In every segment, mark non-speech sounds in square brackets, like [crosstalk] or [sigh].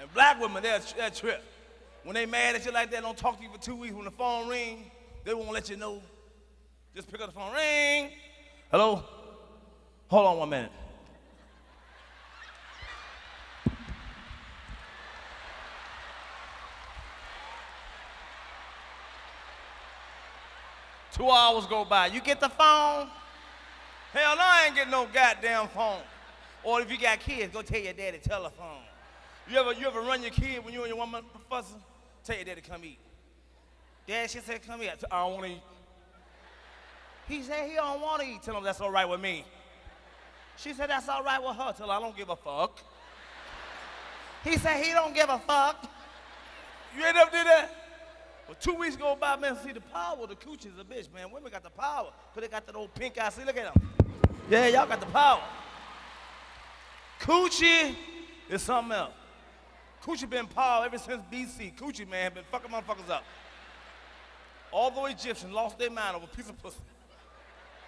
And black women, they're, they're trip. When they mad at you like that, don't talk to you for two weeks. When the phone ring, they won't let you know. Just pick up the phone, ring. Hello? Hold on one minute. Two hours go by. You get the phone? Hell no, I ain't getting no goddamn phone. Or if you got kids, go tell your daddy telephone. You ever you ever run your kid when you and your woman fussing? Tell your daddy come eat. Dad, she said come eat. I don't want to eat. He said he don't want to eat. Tell him that's all right with me. She said that's all right with her. Tell her I don't give a fuck. He said he don't give a fuck. You ain't never did that? Well, two weeks go by, man, see the power the coochie is a bitch, man. Women got the power, because they got that old pink eye. See, look at them. Yeah, y'all got the power. Coochie is something else. Coochie been power ever since BC. Coochie, man, been fucking motherfuckers up. All the Egyptians lost their mind over a piece of pussy.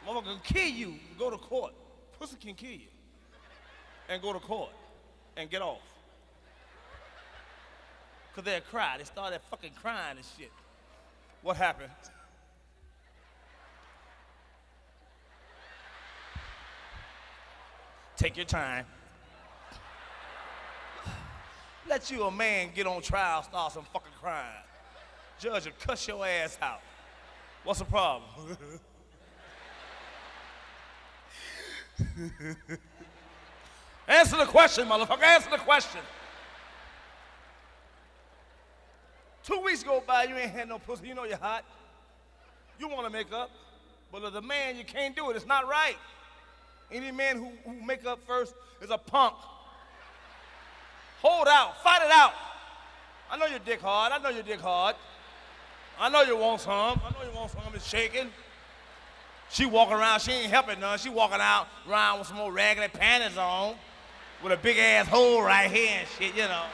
Motherfucker can kill you and go to court. Pussy can kill you and go to court and get off. Because they'll cry. They started fucking crying and shit. What happened? Take your time. Let you a man get on trial, start some fucking crime. Judge will cuss your ass out. What's the problem? [laughs] Answer the question, motherfucker. Answer the question. Two weeks go by, you ain't had no pussy. You know you're hot. You want to make up. But as a man, you can't do it. It's not right. Any man who, who make up first is a punk. Hold out. Fight it out. I know your dick hard. I know your dick hard. I know you want some. I know you want some. It's shaking. She walking around. She ain't helping none. She walking out around with some old raggedy panties on with a big ass hole right here and shit, you know.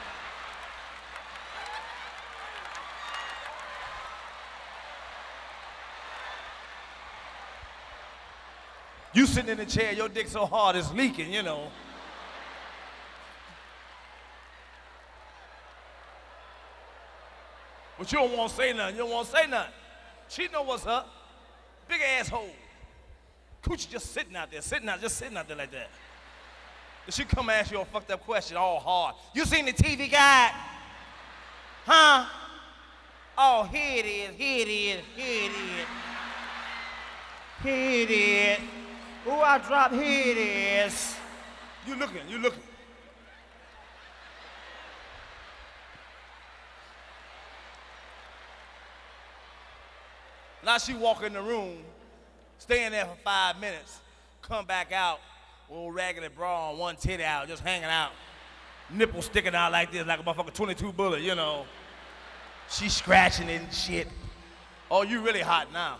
You sitting in the chair, your dick so hard it's leaking, you know. But you don't want to say nothing. You don't want to say nothing. She know what's up. Big asshole. Coochie just sitting out there, sitting out, just sitting out there like that. She come ask you a fucked up question all hard. You seen the TV guide? Huh? Oh, here it is, here it is, here it is. Here it is. Oh, I dropped, here it is. You looking, you looking. Now she walk in the room, staying there for five minutes, come back out, old raggedy bra on, one titty out, just hanging out, nipple sticking out like this, like a motherfucker 22 bullet, you know. She scratching it and shit. Oh, you really hot now.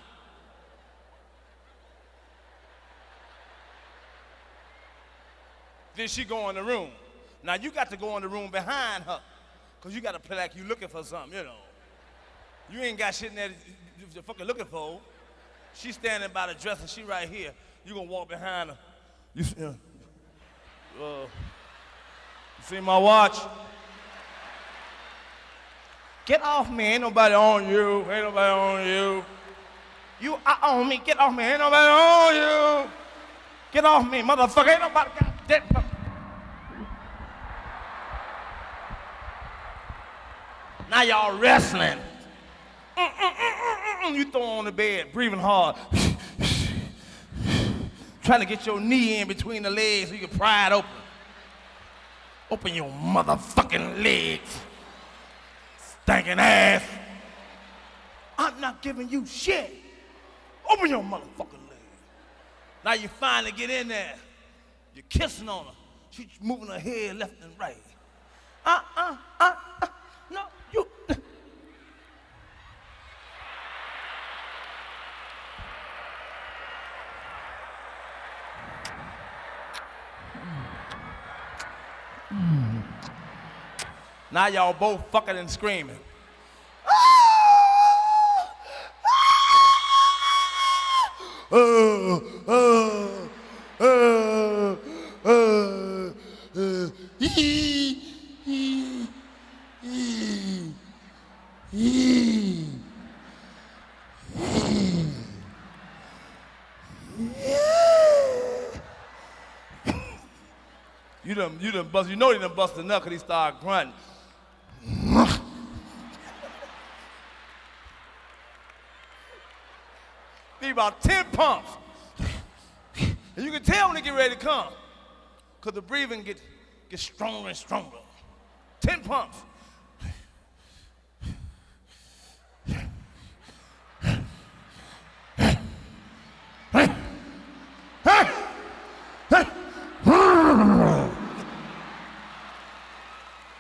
Then she go in the room. Now you got to go in the room behind her, cause you got to play like you looking for something, you know. You ain't got shit in there you're fucking looking for. She's standing by the dresser. She right here. You gonna walk behind her. You, uh, uh, you see my watch? Get off me. Ain't nobody on you. Ain't nobody on you. You are on me. Get off me. Ain't nobody on you. Get off me, motherfucker. Ain't nobody got that. Now y'all wrestling. Mm, mm, you throw on the bed, breathing hard. Trying to get your knee in between the legs so you can pry it open. Open your motherfucking legs. Stinking ass. I'm not giving you shit. Open your motherfucking legs. Now you finally get in there. You're kissing on her. She's moving her head left and right. Now y'all both fucking and screaming. You done, you done bust, you know he done bust enough because he started grunting. About 10 pumps. And you can tell when they get ready to come. Because the breathing gets, gets stronger and stronger. 10 pumps.